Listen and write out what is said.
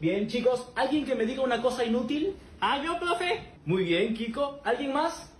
Bien, chicos, ¿alguien que me diga una cosa inútil? Ah, yo, profe. Muy bien, Kiko. ¿Alguien más?